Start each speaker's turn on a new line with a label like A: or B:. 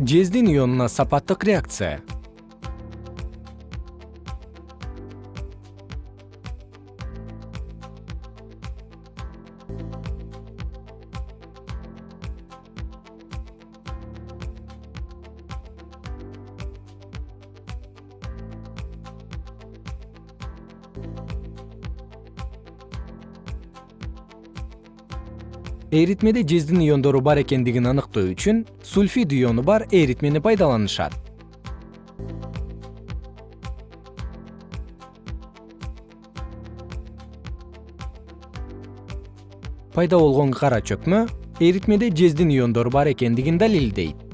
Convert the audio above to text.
A: жездин ионуна сапаттык реакция эритмеде жездин иондору бар экендигин аныктоо үчүн сульфид иону бар эритмени пайдаланышат. Пайда болгон кара чөкмө эритмеде жездин иондору бар экендигин далилдейт